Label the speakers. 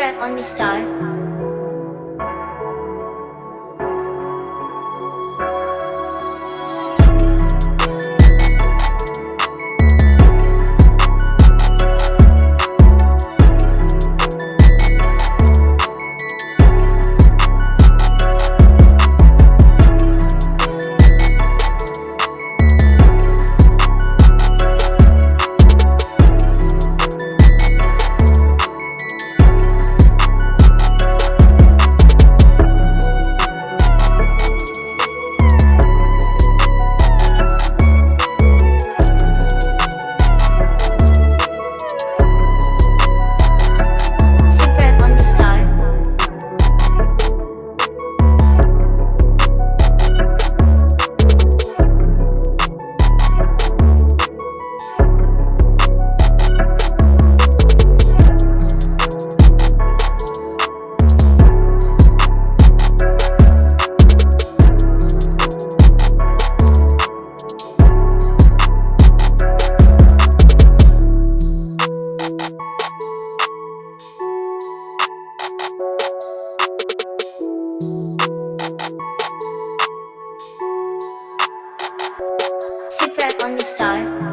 Speaker 1: Super Only Star. Super the Star.